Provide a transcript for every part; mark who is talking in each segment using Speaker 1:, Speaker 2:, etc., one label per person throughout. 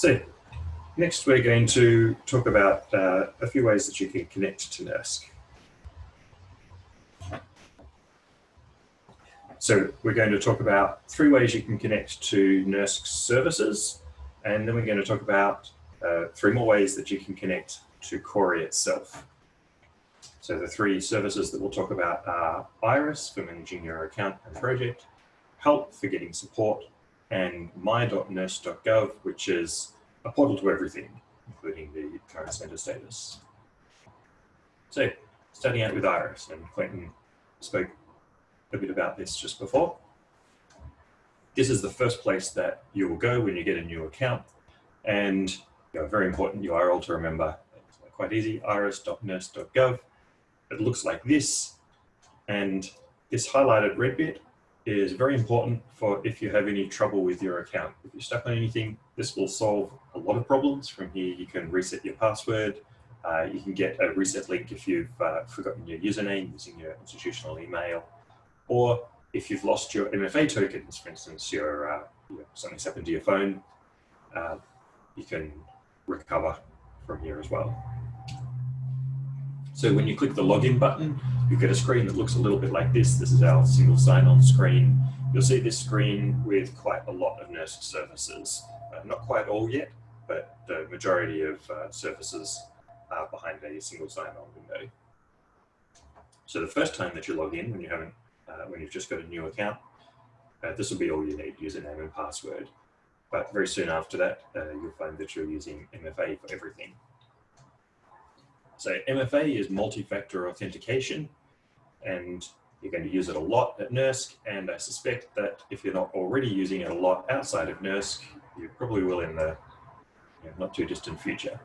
Speaker 1: So next we're going to talk about uh, a few ways that you can connect to NERSC. So we're going to talk about three ways you can connect to NERSC services, and then we're going to talk about uh, three more ways that you can connect to Cori itself. So the three services that we'll talk about are Iris for managing your account and project, Help for getting support, and my.nersc.gov, which is a portal to everything, including the current center status. So starting out with Iris, and Clayton spoke a bit about this just before. This is the first place that you will go when you get a new account, and you know, very important URL to remember. It's quite easy, iris.nersc.gov. It looks like this, and this highlighted red bit is very important for if you have any trouble with your account. If you're stuck on anything, this will solve a lot of problems. From here, you can reset your password. Uh, you can get a reset link if you've uh, forgotten your username using your institutional email. Or if you've lost your MFA tokens, for instance, your, uh, something's happened to your phone, uh, you can recover from here as well. So when you click the login button, you get a screen that looks a little bit like this. This is our single sign-on screen. You'll see this screen with quite a lot of NERSC services. Uh, not quite all yet, but the majority of uh, services are behind a single sign-on window. So the first time that you log in, when you haven't, uh, when you've just got a new account, uh, this will be all you need, username and password. But very soon after that, uh, you'll find that you're using MFA for everything. So MFA is multi-factor authentication, and you're going to use it a lot at NERSC, and I suspect that if you're not already using it a lot outside of NERSC, you probably will in the you know, not too distant future.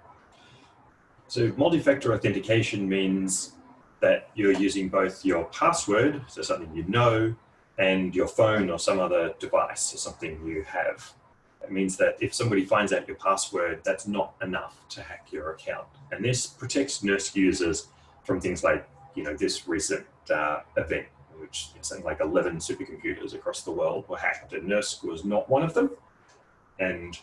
Speaker 1: So multi-factor authentication means that you're using both your password, so something you know, and your phone or some other device or something you have. It means that if somebody finds out your password, that's not enough to hack your account. And this protects NERSC users from things like, you know, this recent uh, event, which something like 11 supercomputers across the world were hacked, and NERSC was not one of them. And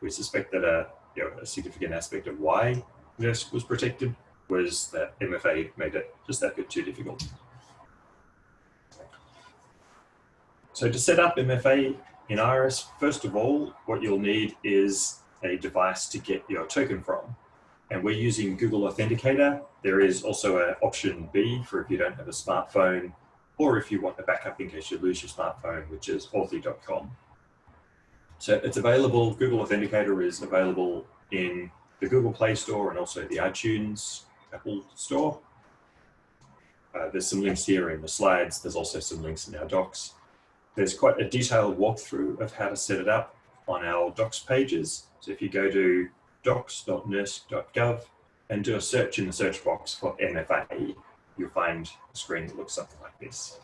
Speaker 1: we suspect that a, you know, a significant aspect of why NERSC was protected was that MFA made it just that bit too difficult. So to set up MFA, in Iris, first of all, what you'll need is a device to get your token from. And we're using Google Authenticator. There is also an option B for if you don't have a smartphone or if you want a backup in case you lose your smartphone, which is authy.com. So it's available, Google Authenticator is available in the Google Play Store and also the iTunes Apple Store. Uh, there's some links here in the slides. There's also some links in our docs. There's quite a detailed walkthrough of how to set it up on our docs pages. So if you go to docs.nersc.gov and do a search in the search box for MFA, you'll find a screen that looks something like this.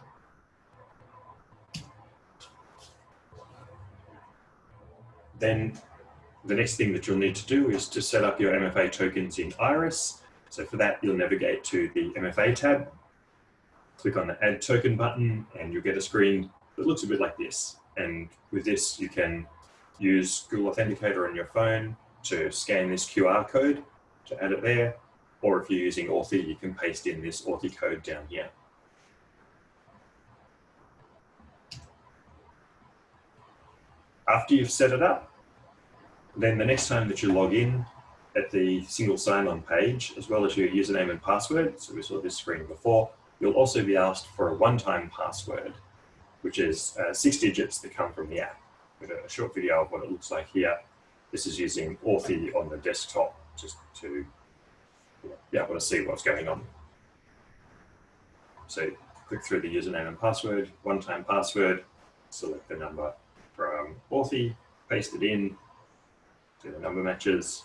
Speaker 1: Then the next thing that you'll need to do is to set up your MFA tokens in Iris. So for that, you'll navigate to the MFA tab, click on the Add Token button, and you'll get a screen it looks a bit like this. And with this, you can use Google Authenticator on your phone to scan this QR code to add it there. Or if you're using Authy, you can paste in this Authy code down here. After you've set it up, then the next time that you log in at the single sign-on page, as well as your username and password, so we saw this screen before, you'll also be asked for a one-time password which is uh, six digits that come from the app. With a, short video of what it looks like here. This is using Authy on the desktop just to be able to see what's going on. So click through the username and password, one-time password, select the number from Authy, paste it in, do the number matches,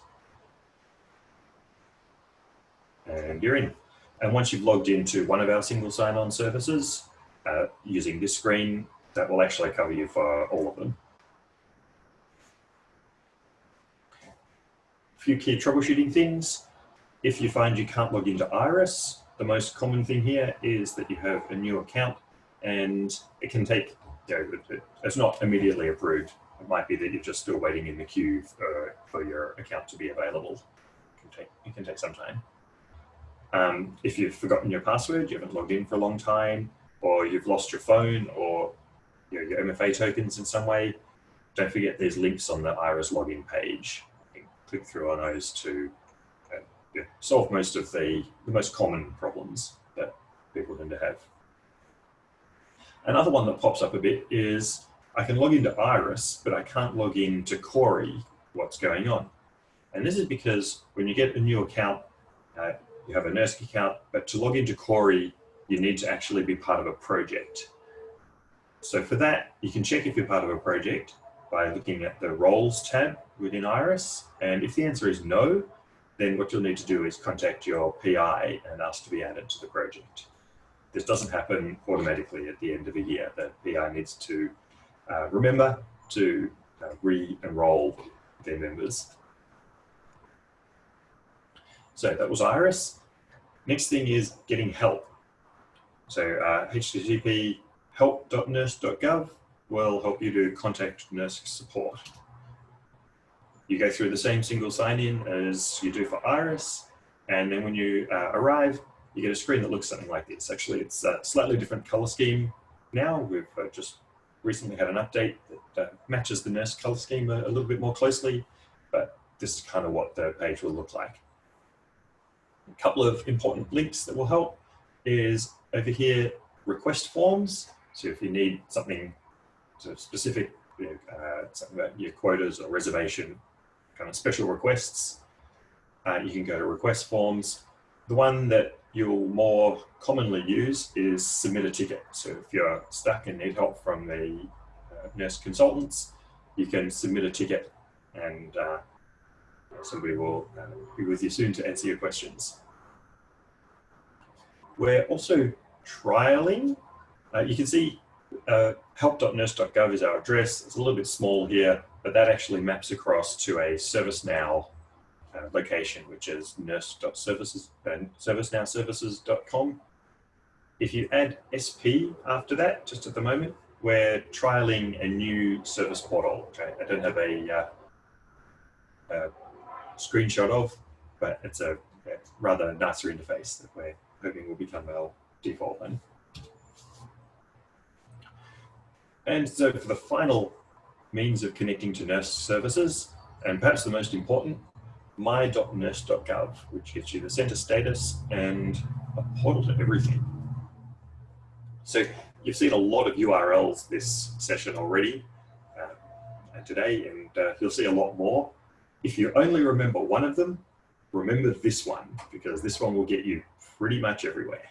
Speaker 1: and you're in. And once you've logged into one of our single sign-on services, uh, using this screen that will actually cover you for all of them. A few key troubleshooting things. If you find you can't log into Iris, the most common thing here is that you have a new account and it can take, you know, it's not immediately approved it might be that you're just still waiting in the queue for, for your account to be available. It can take, it can take some time. Um, if you've forgotten your password, you haven't logged in for a long time, or you've lost your phone or you know, your MFA tokens in some way, don't forget there's links on the IRIS login page. click through on those to uh, yeah, solve most of the, the most common problems that people tend to have. Another one that pops up a bit is I can log into Iris, but I can't log into Cori, what's going on. And this is because when you get a new account, uh, you have a NERSC account, but to log into Cori, you need to actually be part of a project. So for that, you can check if you're part of a project by looking at the roles tab within Iris. And if the answer is no, then what you'll need to do is contact your PI and ask to be added to the project. This doesn't happen automatically at the end of a year. The PI needs to uh, remember to uh, re-enroll their members. So that was Iris. Next thing is getting help. So uh, http help.nersc.gov will help you to contact NERSC support. You go through the same single sign-in as you do for Iris, and then when you uh, arrive, you get a screen that looks something like this. Actually, it's a slightly different color scheme now. We've uh, just recently had an update that uh, matches the NERSC color scheme a, a, little bit more closely, but this is kind of what the page will look like. A couple of important links that will help is over here, request forms. So if you need something sort of specific, you know, uh, something about your quotas or reservation, kind of special requests, uh, you can go to request forms. The one that you'll more commonly use is submit a ticket. So if you're stuck and need help from the uh, NERSC consultants, you can submit a ticket and uh, somebody will uh, be with you soon to answer your questions. We're also trialing. Uh, you can see uh, help.nersc.gov is our address. It's a little bit small here, but that actually maps across to a ServiceNow uh, location, which is nersc.services and uh, servicenowservices.com. If you add SP after that, just at the moment, we're trialing a new service portal. Okay? I don't have a, uh, a screenshot of, but it's a, a, rather nicer interface that we're hoping will become our default one. And so for the final means of connecting to NERSC services, and perhaps the most important, my.nersc.gov, which gives you the center status and a portal to everything. So you've seen a lot of URLs this session already uh, today, and uh, you'll see a lot more. If you only remember one of them, remember this one, because this one will get you pretty much everywhere.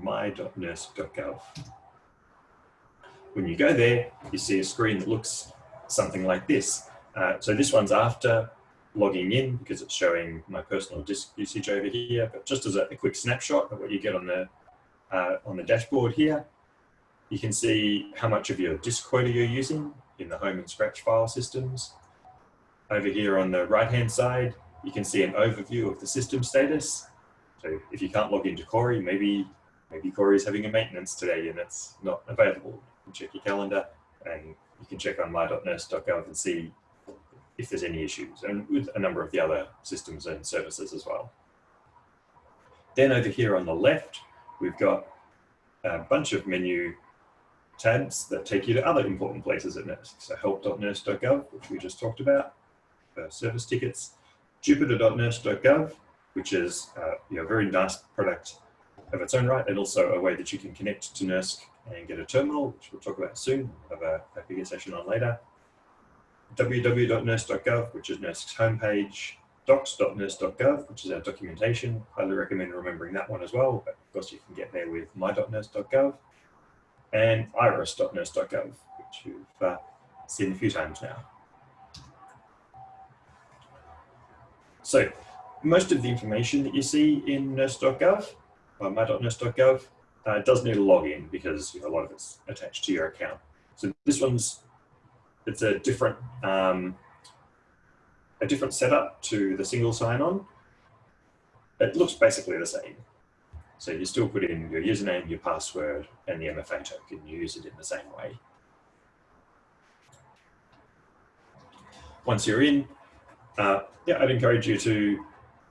Speaker 1: my.nersc.gov. When you go there, you see a screen that looks something like this. Uh, so this one's after logging in because it's showing my personal disk usage over here, but just as a, a quick snapshot of what you get on the, uh, on the dashboard here, you can see how much of your disk quota you're using in the home and scratch file systems. Over here on the right-hand side, you can see an overview of the system status. So if you can't log into Cori, maybe maybe Cori is having a maintenance today and it's not available. You check your calendar and you can check on my.nersc.gov and see if there's any issues, and with a number of the other systems and services as well. Then over here on the left, we've got a bunch of menu tabs that take you to other important places at NERSC. So help.nersc.gov, which we just talked about, for service tickets, jupyter.nersc.gov, which is uh, you know, a very nice product of its own right, and also a way that you can connect to NERSC and get a terminal, which we'll talk about soon, have a, a bigger session on later www.nersc.gov, which is NERSC's homepage, docs.nersc.gov, which is our documentation. Highly recommend remembering that one as well, but of course you can get there with my.nersc.gov, and iris.nersc.gov, which you've uh, seen a few times now. So most of the information that you see in nersc.gov, uh, my.nersc.gov. Uh, it does need a login because you know, a lot of it's attached to your account. So this one's, it's a different, um, a different setup to the single sign-on. It looks basically the same. So you still put in your username, your password, and the MFA token. You use it in the same way. Once you're in, uh, yeah, I'd encourage you to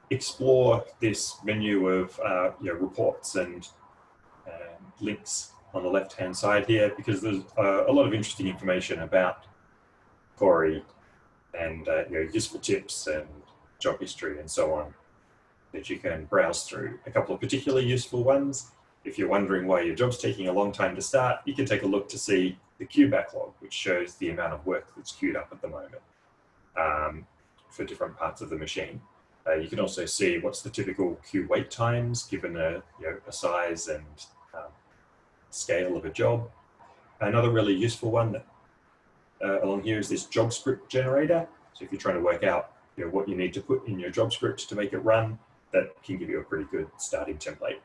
Speaker 1: explore this menu of uh, you know, reports and um, links on the left-hand side here because there's uh, a lot of interesting information about Cori and uh, you know, useful tips and job history and so on that you can browse through. A couple of particularly useful ones. If you're wondering why your job's taking a long time to start, you can take a look to see the queue backlog, which shows the amount of work that's queued up at the moment um, for different parts of the machine. Uh, you can also see what's the typical queue wait times given a, you know, a size and um, scale of a job. Another really useful one that, uh, along here is this job script generator. So if you're trying to work out you know, what you need to put in your job script to make it run, that can give you a pretty good starting template.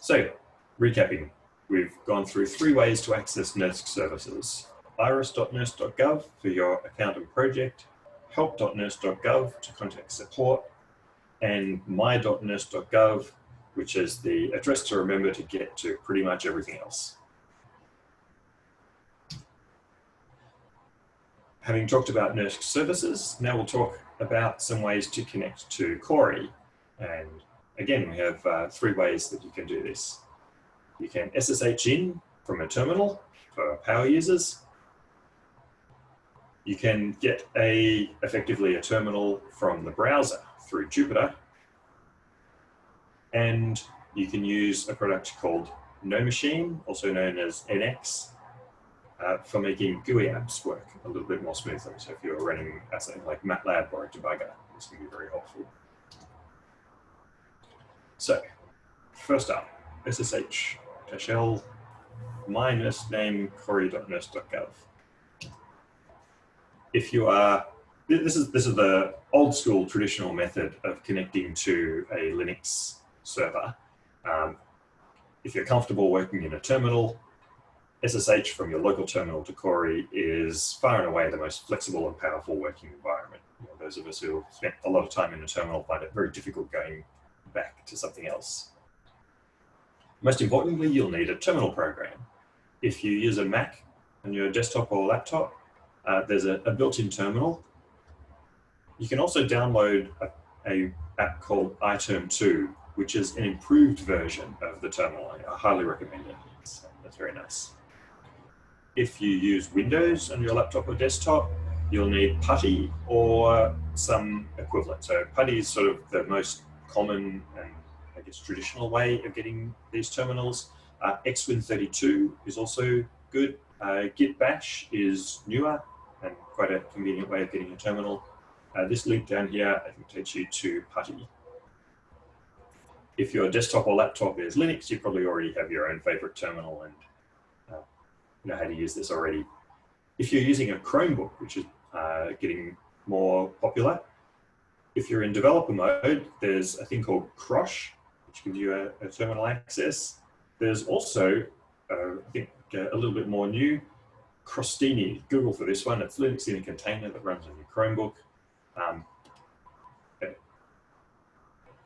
Speaker 1: So recapping, we've gone through three ways to access NERSC services. iris.nersc.gov for your account and project, help.nersc.gov to contact support, and my.nersc.gov, which is the address to remember to get to pretty much everything else. Having talked about NERSC services, now we'll talk about some ways to connect to Cori. And again, we have uh, three ways that you can do this. You can SSH in from a terminal for power users. You can get a effectively a terminal from the browser through Jupyter. And you can use a product called NoMachine, also known as NX, uh, for making GUI apps work a little bit more smoothly. So if you're running something like MATLAB or a debugger, this can be very helpful. So first up, SSH-L my NERSC name cori.nersc.gov. If you are, this is, this is the old school traditional method of connecting to a Linux server. Um, if you're comfortable working in a terminal, SSH from your local terminal to Cori is far and away the most flexible and powerful working environment. You know, those of us who have spent a lot of time in a terminal find it very difficult going back to something else. Most importantly, you'll need a terminal program. If you use a Mac on your desktop or laptop, uh, there's a, a built-in terminal. You can also download a, a app called iTerm2, which is an improved version of the terminal. I highly recommend it. It's, that's very nice. If you use Windows on your laptop or desktop, you'll need PuTTY or some equivalent. So PuTTY is sort of the most common and I guess traditional way of getting these terminals. Uh, XWin32 is also good. Uh, Git Bash is newer and quite a convenient way of getting a terminal. Uh, this link down here, I think takes you to PuTTY. If your desktop or laptop is Linux, you probably already have your own favorite terminal and know how to use this already. If you're using a Chromebook, which is uh, getting more popular, if you're in developer mode, there's a thing called Crosh, which gives you a, a terminal access. There's also, uh, I think, uh, a little bit more new, Crostini. Google for this one. It's Linux in a container that runs on your Chromebook. Um,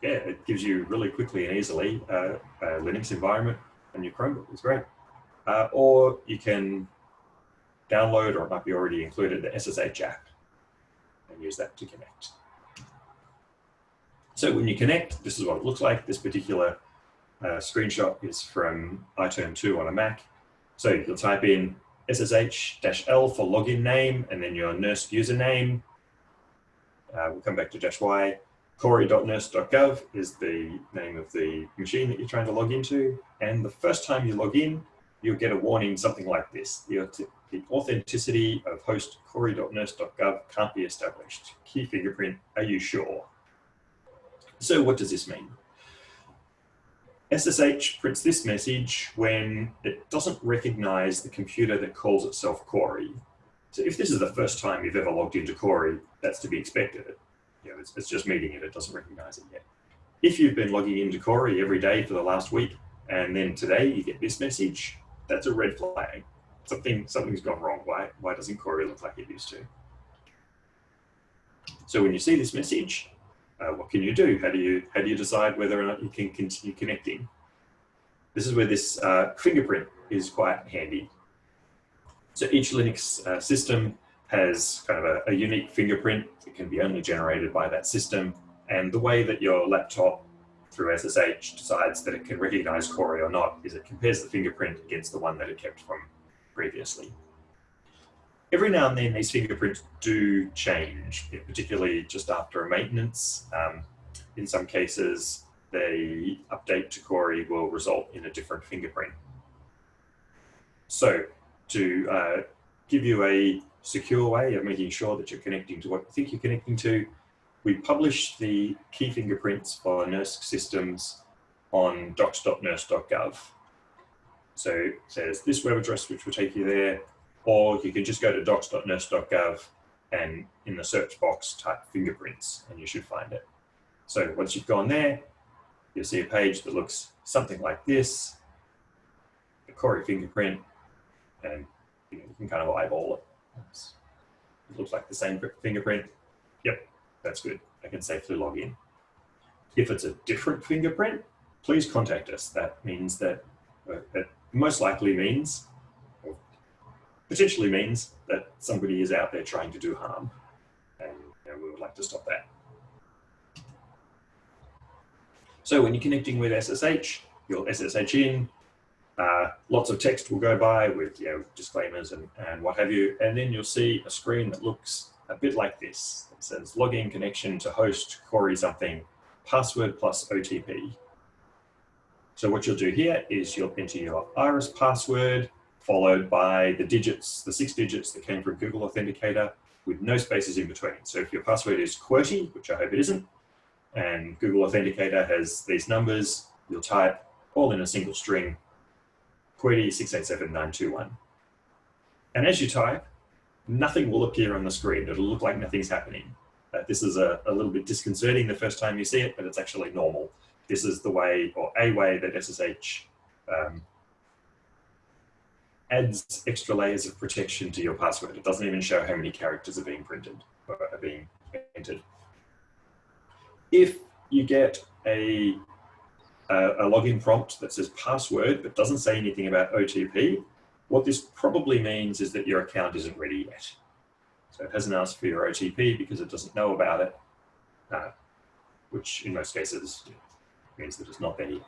Speaker 1: yeah, it gives you really quickly and easily uh, a Linux environment on your Chromebook. It's great. Uh, or you can download, or it might be already included, the SSH app and use that to connect. So when you connect, this is what it looks like. This particular uh, screenshot is from iTerm2 on a Mac. So you'll type in SSH-L for login name and then your NERSC username. Uh, we'll come back to dash Y. Cori.nersc.gov is the name of the machine that you're trying to log into. And the first time you log in, you'll get a warning something like this. The, the authenticity of host cori.nersc.gov can't be established. Key fingerprint, are you sure? So what does this mean? SSH prints this message when it doesn't recognize the computer that calls itself Cori. So if this is the first time you've ever logged into Cori, that's to be expected. You know, it's, it's just meeting it, it doesn't recognize it yet. If you've been logging into Cori every day for the last week, and then today you get this message, that's a red flag. Something, something's gone wrong. Why, why doesn't Cori look like it used to? So when you see this message, uh, what can you do? How do you, how do you decide whether or not you can continue connecting? This is where this uh, fingerprint is quite handy. So each Linux uh, system has kind of a, a unique fingerprint that can be only generated by that system. And the way that your laptop through SSH decides that it can recognize Cori or not is it compares the fingerprint against the one that it kept from previously. Every now and then these fingerprints do change, particularly just after a maintenance. Um, in some cases, the update to Cori will result in a different fingerprint. So to uh, give you a secure way of making sure that you're connecting to what you think you're connecting to, we publish the key fingerprints for NERSC systems on docs.nersc.gov. So it says this web address, which will take you there, or you can just go to docs.nersc.gov and in the search box type fingerprints and you should find it. So once you've gone there, you'll see a page that looks something like this, the Cori fingerprint, and you, know, you can kind of eyeball it. It looks like the same fingerprint. Yep, that's good. I can safely log in. If it's a different fingerprint, please contact us. That means that, uh, it most likely means, potentially means that somebody is out there trying to do harm. And you know, we would like to stop that. So when you're connecting with SSH, you'll SSH in, uh, lots of text will go by with you know, disclaimers and, and what have you, and then you'll see a screen that looks a bit like this. It says login connection to host Cori something, password plus OTP. So what you'll do here is you'll enter your iris password followed by the digits, the six digits that came from Google Authenticator with no spaces in between. So if your password is QWERTY, which I hope it isn't, and Google Authenticator has these numbers, you'll type all in a single string QWERTY 687921. And as you type, nothing will appear on the screen. It'll look like nothing's happening. Uh, this is a, a, little bit disconcerting the first time you see it, but it's actually normal. This is the way, or a way that SSH um, adds extra layers of protection to your password. It doesn't even show how many characters are being printed or are being entered. If you get a a, login prompt that says password but doesn't say anything about OTP, what this probably means is that your account isn't ready yet. So it hasn't asked for your OTP because it doesn't know about it, uh, which in most cases means that it's not ready.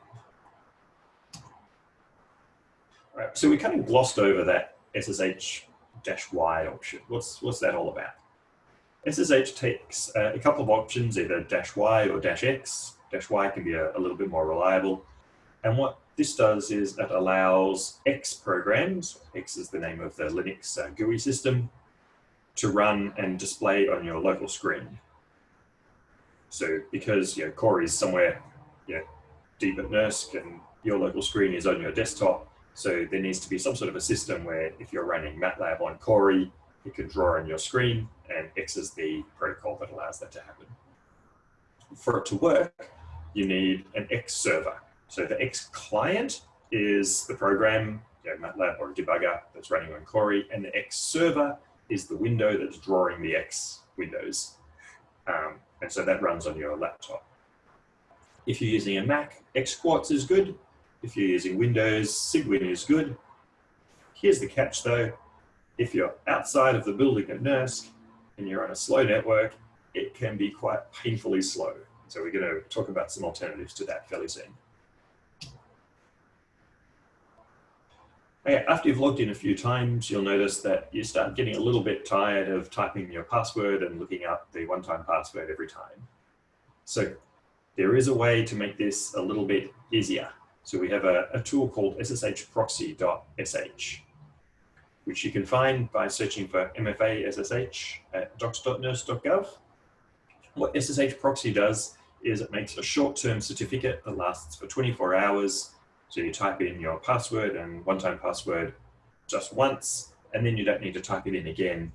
Speaker 1: Right, so we kind of glossed over that SSH-Y option. What's, what's that all about? SSH takes uh, a couple of options, either dash Y or dash X, dash Y can be a, a little bit more reliable. And what this does is it allows X programs, X is the name of the Linux uh, GUI system, to run and display on your local screen. So because you know, Cori is somewhere you know, deep at NERSC and your local screen is on your desktop, so there needs to be some sort of a system where if you're running MATLAB on Cori, it can draw on your screen and X is the protocol that allows that to happen. For it to work, you need an X server. So the X client is the program, you know, MATLAB or a debugger that's running on Cori, and the X server is the window that's drawing the X windows. Um, and so that runs on your laptop. If you're using a Mac, X XQuartz is good. If you're using Windows, Cygwin is good. Here's the catch though. If you're outside of the building at NERSC and you're on a slow network, it can be quite painfully slow. So we're going to talk about some alternatives to that fairly soon. Okay, after you've logged in a few times, you'll notice that you start getting a little bit tired of typing your password and looking up the one-time password every time. So there is a way to make this a little bit easier. So we have a, a tool called sshproxy.sh, which you can find by searching for MFA SSH at docs.nersc.gov. What SSH proxy does is it makes a short-term certificate that lasts for 24 hours. So you type in your password and one-time password just once, and then you don't need to type it in again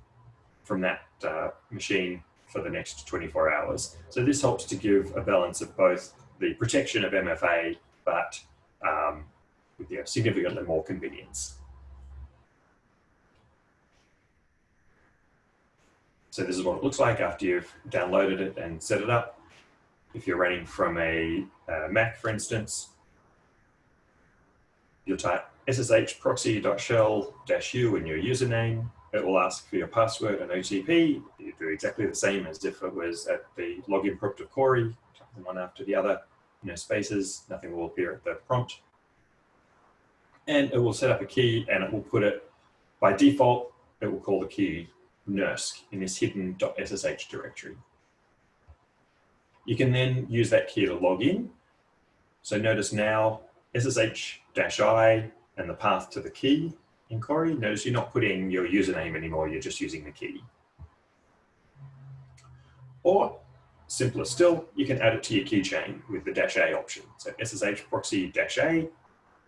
Speaker 1: from that uh, machine for the next 24 hours. So this helps to give a balance of both the protection of MFA, but um, with know, significantly more convenience. So this is what it looks like after you've downloaded it and set it up. If you're running from a uh, Mac, for instance, you'll type ssh proxy.shell-u in your username. It will ask for your password and OTP. You do exactly the same as if it was at the login prompt of Cori, them one after the other, no spaces, nothing will appear at the prompt. And it will set up a key and it will put it, by default, it will call the key NERSC in this hidden .ssh directory. You can then use that key to log in. So notice now SSH-I and the path to the key in Cori. Notice you're not putting your username anymore, you're just using the key. Or simpler still, you can add it to your keychain with the dash A option. So SSH proxy dash A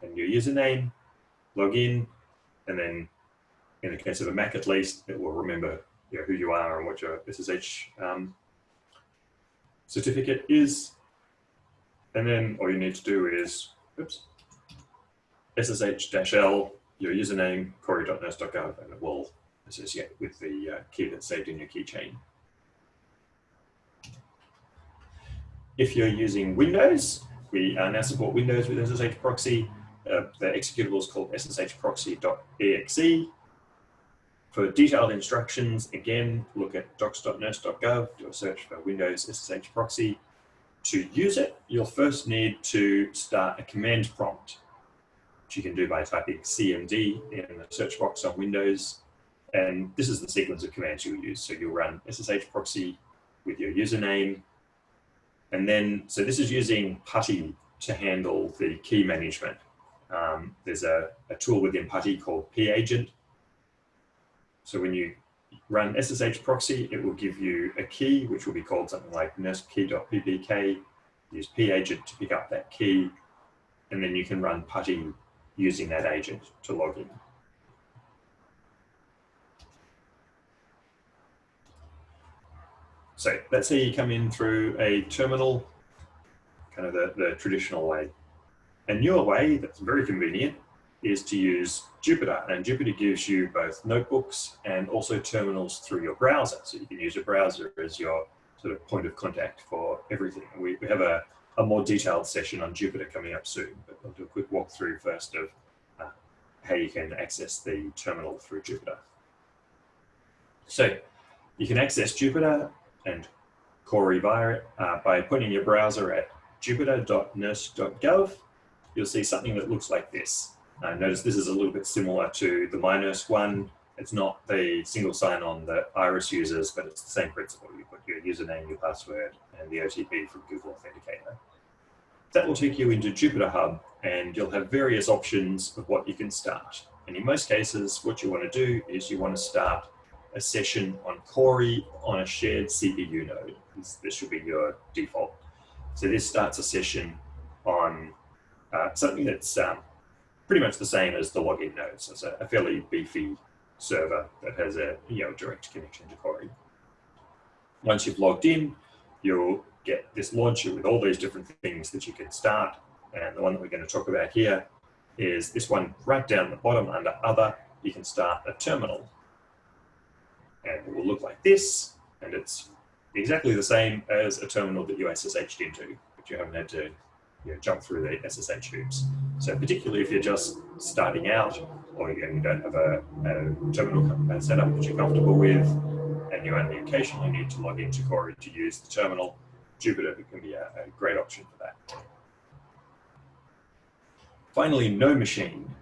Speaker 1: and your username, log in, and then in the case of a Mac at least, it will remember you know, who you are and what your SSH um, certificate is. And then all you need to do is, oops, SSH-L, your username, cori.nersc.gov, and it will associate with the uh, key that's saved in your keychain. If you're using Windows, we uh, now support Windows with SSH proxy. Uh, the executable is called sshproxy.exe. For detailed instructions, again, look at docs.nersc.gov, do a search for Windows SSH proxy. To use it, you'll first need to start a command prompt, which you can do by typing CMD in the search box on Windows. And this is the sequence of commands you'll use. So you'll run SSH proxy with your username. And then, so this is using PuTTY to handle the key management. Um, there's a, a tool within PuTTY called Pageant so when you run SSH proxy, it will give you a key, which will be called something like nersckey.ppk. Use Pageant to pick up that key, and then you can run PuTTY using that agent to log in. So let's say you come in through a terminal, kind of the, the traditional way. A newer way that's very convenient is to use Jupyter. And Jupyter gives you both notebooks and also terminals through your browser. So you can use your browser as your sort of point of contact for everything. We, we have a, a more detailed session on Jupyter coming up soon, but I'll do a quick walkthrough first of uh, how you can access the terminal through Jupyter. So you can access Jupyter and Cori via uh, by pointing your browser at jupyter.nersc.gov. You'll see something that looks like this. Uh, notice this is a little bit similar to the MyNERSC one. It's not the single sign-on that Iris uses, but it's the same principle. You put your username, your password, and the OTP from Google Authenticator. That will take you into Jupyter Hub, and you'll have various options of what you can start. And in most cases, what you want to do is you want to start a session on Cori on a shared CPU node. This, this should be your default. So this starts a session on uh, something that's um, pretty much the same as the login node. So it's a, a fairly beefy server that has a you know direct connection to Cori. Once you've logged in, you'll get this launcher with all these different things that you can start. And the one that we're going to talk about here is this one right down the bottom under other, you can start a terminal. And it will look like this, and it's exactly the same as a terminal that you SSH'd into, but you haven't had to you know, jump through the SSH hoops. So particularly if you're just starting out or you don't have a, a terminal setup that you're comfortable with and you only occasionally need to log into Cori to use the terminal, Jupyter can be a, a great option for that. Finally, no machine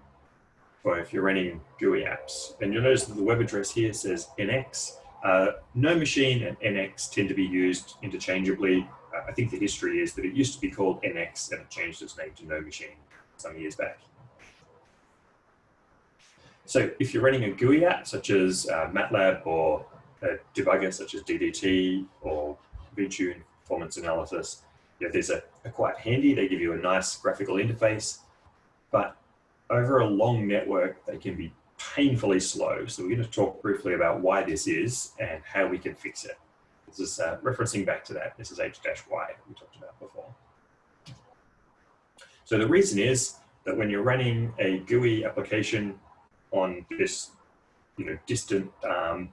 Speaker 1: for if you're running GUI apps. And you'll notice that the web address here says NX. Uh, no machine and NX tend to be used interchangeably I think the history is that it used to be called NX and it changed its name to No Machine some years back. So if you're running a GUI app such as uh, MATLAB or a debugger such as DDT or VTune performance analysis, yeah, these are, are quite handy. They give you a nice graphical interface, but over a long network, they can be painfully slow. So we're going to talk briefly about why this is and how we can fix it. This is uh, referencing back to that. This is H-Y we talked about before. So the reason is that when you're running a GUI application on this you know, distant um,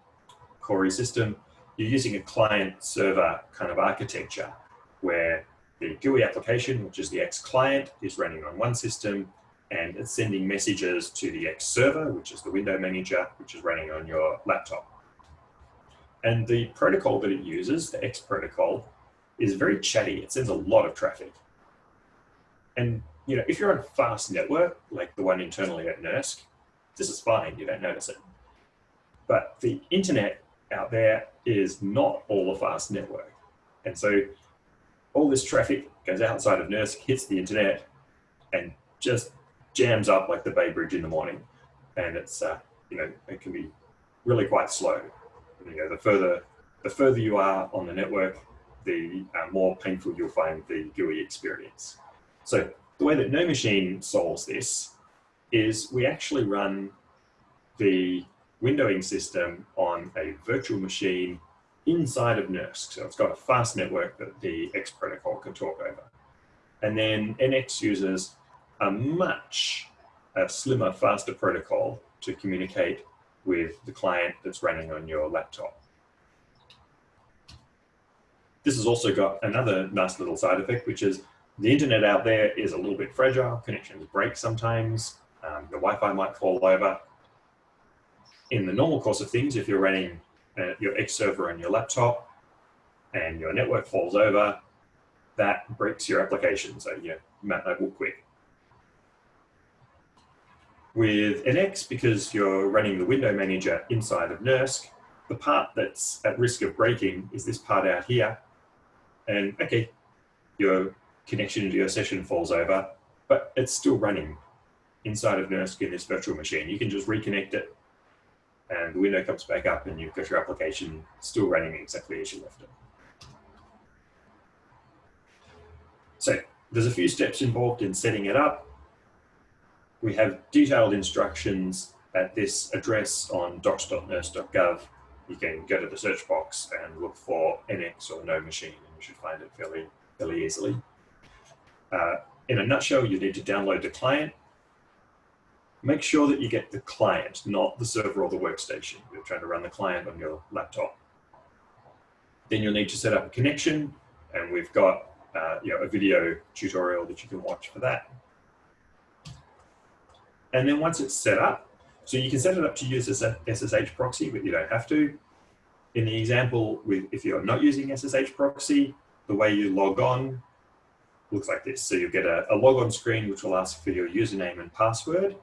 Speaker 1: system, you're using a client server kind of architecture where the GUI application, which is the X client, is running on one system and it's sending messages to the X server, which is the window manager, which is running on your laptop. And the protocol that it uses, the X protocol, is very chatty. It sends a lot of traffic. And you know, if you're on a fast network, like the one internally at NERSC, this is fine, you don't notice it. But the internet out there is not all a fast network. And so all this traffic goes outside of NERSC, hits the internet, and just jams up like the Bay Bridge in the morning. And it's, uh, you know, it can be really quite slow. You know, the further, the further you are on the network, the uh, more painful you'll find the GUI experience. So the way that NoMachine solves this is we actually run the windowing system on a virtual machine inside of NERSC. So it's got a fast network that the X protocol can talk over. And then NX uses a much slimmer, faster protocol to communicate with the client that's running on your laptop. This has also got another nice little side effect, which is the internet out there is a little bit fragile. Connections break sometimes. Um, the Wi-Fi might fall over. In the normal course of things, if you're running uh, your X server on your laptop and your network falls over, that breaks your application. So you know, will quit. With NX, because you're running the window manager inside of NERSC, the part that's at risk of breaking is this part out here. And okay, your connection to your session falls over, but it's still running inside of NERSC in this virtual machine. You can just reconnect it and the window comes back up and you've got your application still running exactly as you left it. So there's a few steps involved in setting it up. We have detailed instructions at this address on docs.nersc.gov. You can go to the search box and look for NX or no machine and you should find it fairly, fairly easily. Uh, in a nutshell, you need to download the client make sure that you get the client, not the server or the workstation. You're trying to run the client on your laptop. Then you'll need to set up a connection, and we've got uh, you know, a video tutorial that you can watch for that. And then once it's set up, so you can set it up to use as a SSH proxy, but you don't have to. In the example, with if you're not using SSH proxy, the way you log on looks like this. So you get a, a log on screen, which will ask for your username and password.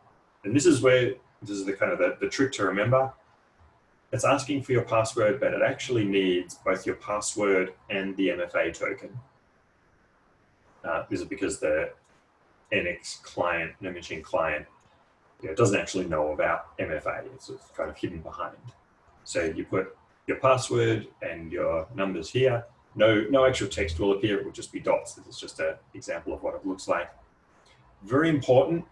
Speaker 1: And this is where, this is the kind of the, the trick to remember. It's asking for your password, but it actually needs both your password and the MFA token. Uh, this is because the NX client, imaging client, you know, doesn't actually know about MFA. It's kind of hidden behind. So you put your password and your numbers here. No, no actual text will appear. It will just be dots. This is just an example of what it looks like. Very important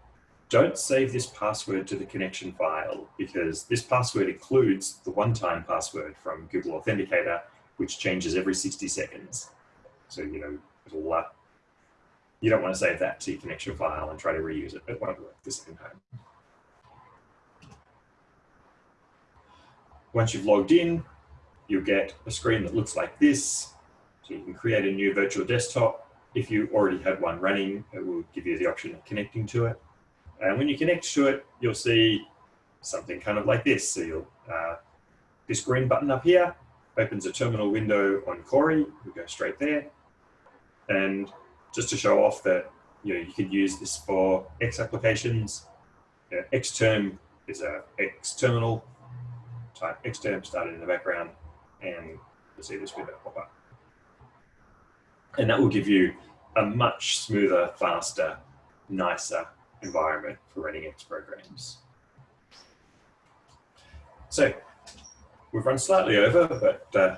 Speaker 1: don't save this password to the connection file because this password includes the one-time password from Google Authenticator, which changes every 60 seconds. So, you know, it'll, uh, you don't want to save that to your connection file and try to reuse it. It won't work the second time. Once you've logged in, you'll get a screen that looks like this. So you can create a new virtual desktop. If you already had one running, it will give you the option of connecting to it. And when you connect to it, you'll see something kind of like this. So you'll, uh, this green button up here opens a terminal window on Cori. We go straight there. And just to show off that you know you could use this for X applications. You know, Xterm is a X terminal type Xterm started in the background, and you'll see this window pop up. And that will give you a much smoother, faster, nicer environment for running X programs. So we've run slightly over, but uh,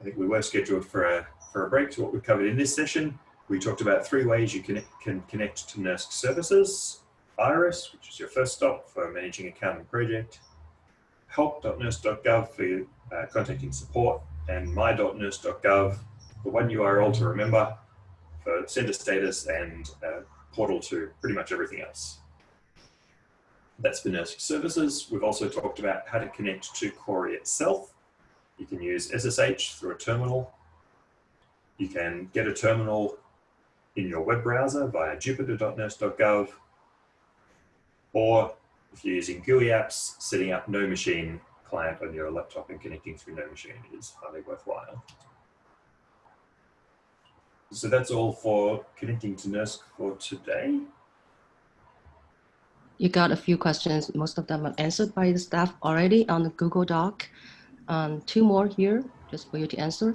Speaker 1: I think we were scheduled for a, for a break to what we've covered in this session. We talked about three ways you can, can connect to NERSC services. Iris, which is your first stop for managing account and project. help.nersc.gov for uh, contacting support and my.nersc.gov, the one URL to remember for sender status and portal to pretty much everything else. That's for NERSC services. We've also talked about how to connect to Cori itself. You can use SSH through a terminal. You can get a terminal in your web browser via jupyter.nersc.gov. Or if you're using GUI apps, setting up No Machine client on your laptop and connecting through No Machine is highly worthwhile. So that's all for connecting to NERSC for today.
Speaker 2: You got a few questions. Most of them are answered by the staff already on the Google Doc. Um, two more here, just for you to answer.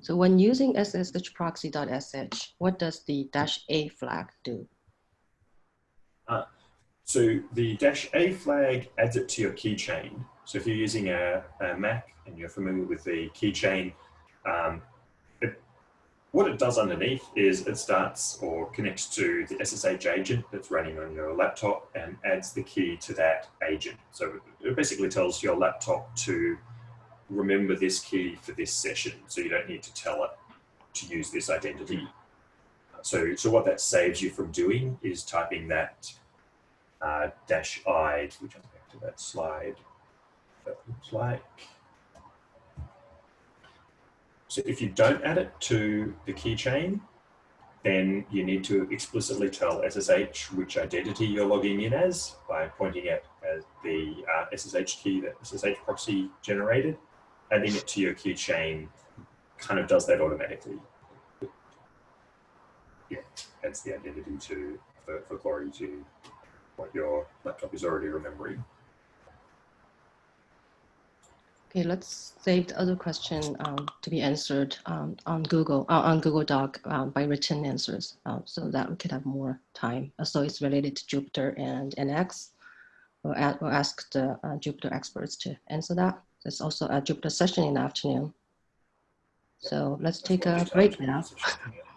Speaker 2: So when using sshproxy.sh, what does the dash A flag do?
Speaker 1: Uh, so the dash A flag adds it to your keychain. So if you're using a, a Mac and you're familiar with the keychain, um, what it does underneath is it starts or connects to the SSH agent that's running on your laptop and adds the key to that agent. So it basically tells your laptop to remember this key for this session. So you don't need to tell it to use this identity. So, so what that saves you from doing is typing that uh, dash I, which I'll back to that slide. That looks like. So if you don't add it to the keychain, then you need to explicitly tell SSH which identity you're logging in as by pointing as the uh, SSH key that SSH proxy generated adding it to your keychain kind of does that automatically. Yeah, adds the identity to for, for Glory to what your laptop is already remembering.
Speaker 2: Okay, let's save the other question um, to be answered um, on Google uh, on Google Doc um, by written answers, uh, so that we could have more time. Uh, so it's related to Jupyter and NX. We'll, add, we'll ask the uh, Jupyter experts to answer that. There's also a Jupyter session in the afternoon. So let's take a break now.